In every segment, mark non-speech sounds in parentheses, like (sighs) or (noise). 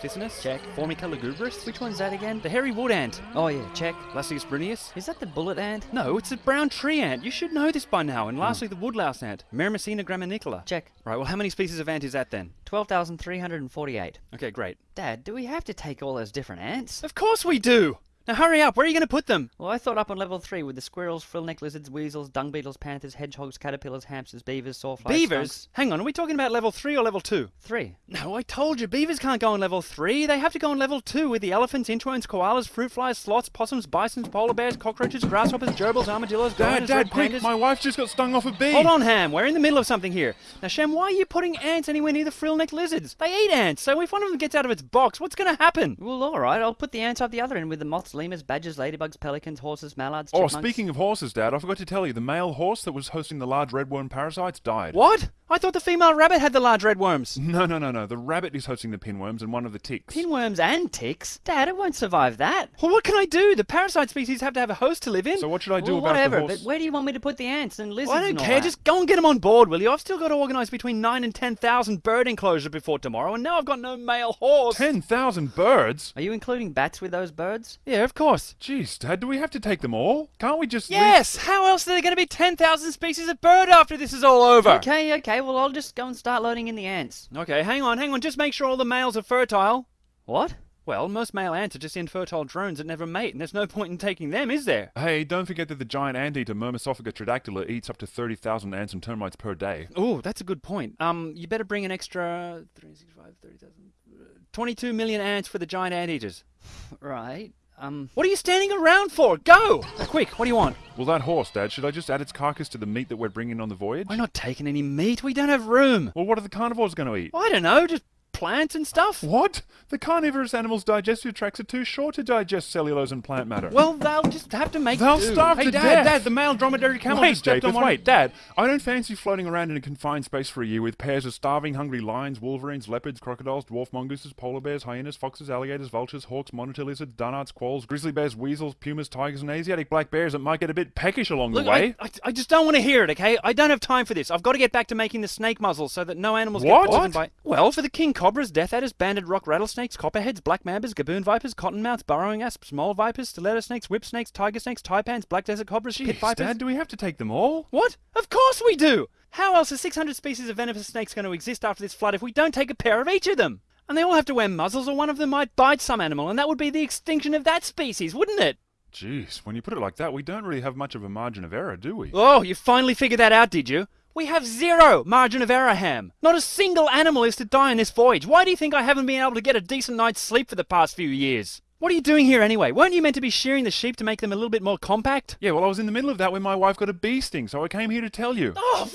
officinus. Check. Formica lugubris. Which one's that again? The hairy wood ant. Oh yeah, check. Lasius brunneus. Is that the bullet ant? No, it's a brown tree ant. You should know this by now. And lastly, the woodlouse ant. Myrmecina graminicola. Check. Right, well, how many species of ant is that then? 12,348. Okay, great. Dad, do we have to take all those different ants? Of course we do! Now hurry up, where are you going to put them? Well, I thought up on level 3 with the squirrels, frill-neck lizards, weasels, dung beetles, panthers, hedgehogs, caterpillars, hamsters, beavers, sawflies, Beavers? skunks. Hang on, are we talking about level 3 or level 2? 3. No, I told you, beavers can't go on level 3. They have to go on level 2 with the elephants, inchworms, koalas, fruit flies, sloths, possums, bisons, polar bears, cockroaches, grasshoppers, gerbils, armadillos, Dad, goannas, Dad, red quick! pandas. My wife just got stung off a bee. Hold on, Ham. We're in the middle of something here. Now, Shem, why are you putting ants anywhere near the frill-neck lizards? They eat ants, so if one of them gets out of its box, what's going to happen? Well, alright, I'll put the ants up the other end with the moths, lemurs, badgers, ladybugs, pelicans, horses, mallards, Oh, chipmunks. speaking of horses, Dad, I forgot to tell you, the male horse that was hosting the large redworm parasites died. What? I thought the female rabbit had the large red worms. No, no, no, no. The rabbit is hosting the pinworms and one of the ticks. Pinworms and ticks? Dad, it won't survive that. Well, what can I do? The parasite species have to have a host to live in. So what should I do well, about whatever, the horse? but where do you want me to put the ants and lizards Well, I don't care. that? Just go and get them on board, will you? I've still got to organise between nine and ten thousand bird enclosures before tomorrow, and now I've got no male horse. Ten thousand birds? Are you including bats with those birds? Yeah, of course. Jeez, Dad, do we have to take them all? Can't we just Yes. How else are there going to be ten thousand species of bird after this is all over? Okay, okay, well, I'll just go and start loading in the ants. Okay, hang on, hang on. Just make sure all the males are fertile. What? Well, most male ants are just infertile drones that never mate, and there's no point in taking them, is there? Hey, don't forget that the giant anteater Myrmecophaga tridactyla eats up to 30,000 ants and termites per day. Oh, that's a good point. Um, you better bring an extra 365, 30,000, uh, 22 million ants for the giant anteaters. (laughs) Right. Um, What are you standing around for? Go! Quick, what do you want? Well, that horse, Dad, should I just add its carcass to the meat that we're bringing on the voyage? We're not taking any meat. We don't have room. Well, what are the carnivores going to eat? I don't know, just plants and stuff. What? The carnivorous animals' digestive tracts are too short to digest cellulose and plant matter. Well, they'll just have to make They'll do. starve hey, to Dad, death. Dad, the male dromedary camel wait, just stepped Japheth, on one. wait, Dad. I don't fancy floating around in a confined space for a year with pairs of starving, hungry lions, wolverines, leopards, crocodiles, dwarf mongooses, polar bears, hyenas, foxes, alligators, vultures, hawks, monitor lizards, dunnarts, quolls, grizzly bears, weasels, pumas, tigers, and Asiatic black bears that might get a bit peckish along Look, the way. I, I, I just don't want to hear it, okay? I don't have time for this. I've got to get back to making the snake muzzles so that no animals What? get poisoned by. Well, for the king cobras, death adders, banded rock rattlesnakes, copperheads, black mambas, gaboon vipers, cottonmouths, burrowing asps, mole vipers, stiletto snakes, whip snakes, tiger snakes, taipans, black desert cobras, pit Jeez, vipers. Dad, do we have to take them all? What? Of course we do! How else are 600 species of venomous snakes going to exist after this flood if we don't take a pair of each of them? And they all have to wear muzzles, or one of them might bite some animal, and that would be the extinction of that species, wouldn't it? Jeez, when you put it like that, we don't really have much of a margin of error, do we? Oh, you finally figured that out, did you? We have zero margin of error, Ham. Not a single animal is to die on this voyage. Why do you think I haven't been able to get a decent night's sleep for the past few years? What are you doing here anyway? Weren't you meant to be shearing the sheep to make them a little bit more compact? Yeah, well, I was in the middle of that when my wife got a bee sting, so I came here to tell you. Oh,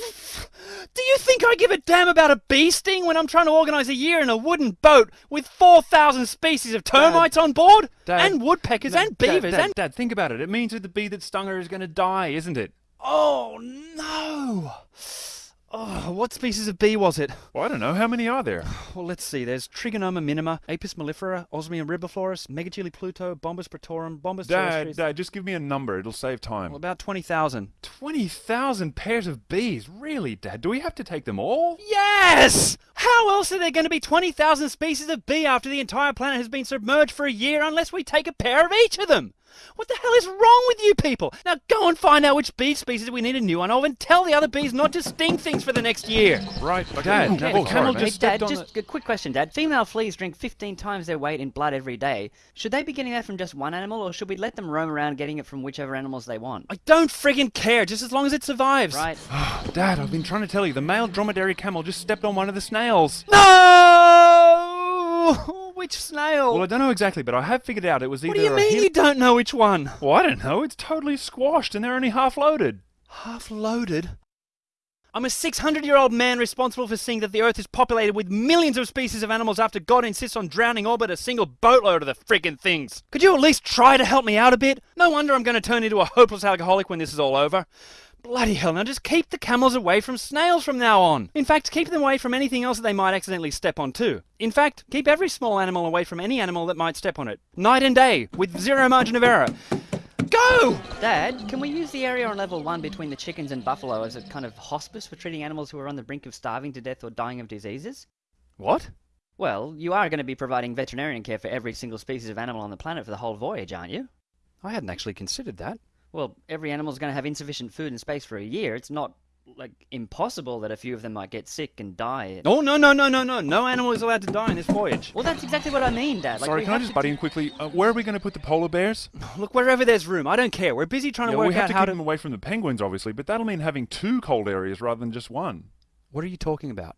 do you think I give a damn about a bee sting when I'm trying to organise a year in a wooden boat with 4,000 species of termites on board? Dad. and woodpeckers No, and Dad, beavers Dad, and... Dad, think about it. It means that the bee that stung her is going to die, isn't it? Oh, no! Oh, what species of bee was it? Well, I don't know. How many are there? Well, let's see. There's Trigonoma minima, Apis mellifera, Osmia ribifloris, Megachile pluto, Bombus pratorum, Bombus Dad. Dad, just give me a number. It'll save time. Well, about 20,000. 20,000 pairs of bees? Really, Dad? Do we have to take them all? Yes! How else are there going to be 20,000 species of bee after the entire planet has been submerged for a year unless we take a pair of each of them? What the hell is wrong with you people? Now go and find out which bee species we need a new one of and tell the other bees not to sting things for the next year. Right, Dad, Dad. Dad, oh, sorry. Just Dad, stepped on just a quick question, Dad. Female fleas drink 15 times their weight in blood every day. Should they be getting that from just one animal, or should we let them roam around getting it from whichever animals they want? I don't friggin' care, just as long as it survives. Right? (sighs) Dad, I've been trying to tell you. The male dromedary camel just stepped on one of the snails. No! (laughs) Which snail? Well, I don't know exactly, but I have figured out it was either what do you a mean you don't know which one? Well, I don't know. It's totally squashed and they're only half loaded. Half loaded? I'm a 600 year old man responsible for seeing that the Earth is populated with millions of species of animals after God insists on drowning all but a single boatload of the friggin' things. Could you at least try to help me out a bit? No wonder I'm going to turn into a hopeless alcoholic when this is all over. Bloody hell, now just keep the camels away from snails from now on. In fact, keep them away from anything else that they might accidentally step on too. In fact, keep every small animal away from any animal that might step on it. Night and day, with zero margin of error. Go! Dad, can we use the area on level 1 between the chickens and buffalo as a kind of hospice for treating animals who are on the brink of starving to death or dying of diseases? What? Well, you are going to be providing veterinarian care for every single species of animal on the planet for the whole voyage, aren't you? I hadn't actually considered that. Well, every animal's going to have insufficient food and space for a year. It's not like impossible that a few of them might get sick and die. Oh, no, no, no, no, no. No animal is allowed to die in this voyage. Well, that's exactly what I mean, Dad. Like, Sorry, can I just butt in quickly? Uh, where are we going to put the polar bears? (sighs) Look, wherever there's room, I don't care. We're busy trying Yeah, to well, work we have out to how keep to. them away from the penguins, obviously, but that'll mean having two cold areas rather than just one. What are you talking about?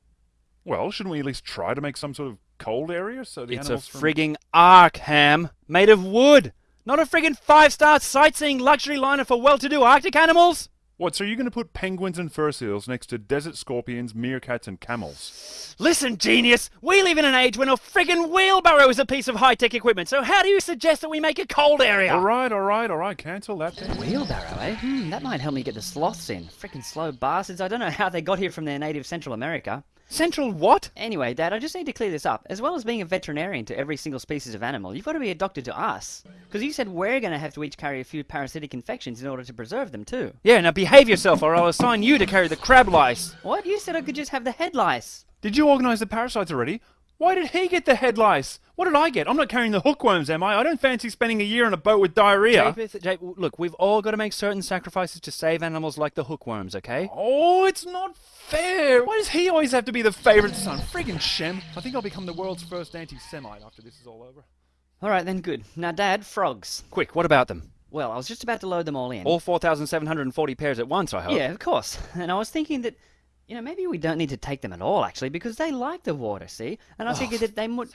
Well, shouldn't we at least try to make some sort of cold area so the it's a animals from- frigging ark, Ham, made of wood. Not a friggin' five-star sightseeing luxury liner for well-to-do Arctic animals. What? So you're going to put penguins and fur seals next to desert scorpions, meerkats, and camels? Listen, genius, we live in an age when a friggin' wheelbarrow is a piece of high-tech equipment. So how do you suggest that we make a cold area? All right, all right, all right. Cancel that. Then. Wheelbarrow, eh? Hmm, that might help me get the sloths in. Freaking slow bastards. I don't know how they got here from their native Central America. Central what? Anyway, Dad, I just need to clear this up. As well as being a veterinarian to every single species of animal, you've got to be a doctor to us. Because you said we're going to have to each carry a few parasitic infections in order to preserve them, too. Yeah, now behave yourself, or I'll assign you to carry the crab lice. What? You said I could just have the head lice. Did you organise the parasites already? Why did he get the head lice? What did I get? I'm not carrying the hookworms, am I? I don't fancy spending a year on a boat with diarrhea. Japheth, Jap- look, we've all got to make certain sacrifices to save animals like the hookworms, okay? Oh, it's not fair. Why does he always have to be the favourite son? Friggin' Shem. I think I'll become the world's first anti-Semite after this is all over. Alright then, good. Now, Dad, frogs. Quick, what about them? Well, I was just about to load them all in. All 4,740 pairs at once, I hope. Yeah, of course. (laughs) And I was thinking that, you know, maybe we don't need to take them at all, actually, because they like the water, see? And I oh, figured that they would.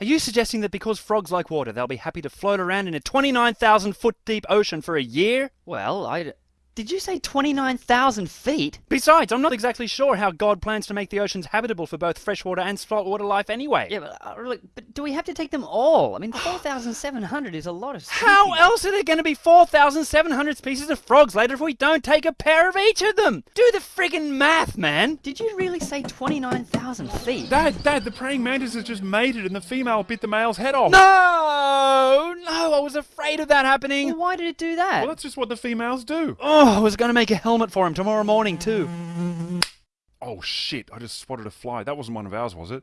Are you suggesting that because frogs like water, they'll be happy to float around in a 29,000 foot deep ocean for a year? Well, I. Did you say 29,000 feet? Besides, I'm not exactly sure how God plans to make the oceans habitable for both freshwater and saltwater life anyway. Yeah, but, uh, look, but do we have to take them all? I mean, (sighs) 4,700 is a lot of How else are there going to be 4,700 species of frogs later if we don't take a pair of each of them? Do the friggin' math, man! Did you really say 29,000 feet? Dad, Dad, the praying mantis has just mated and the female bit the male's head off. No! No, I was afraid of that happening. Well, why did it do that? Well, that's just what the females do. Oh, I was going to make a helmet for him tomorrow morning, too. Oh shit, I just spotted a fly. That wasn't one of ours, was it?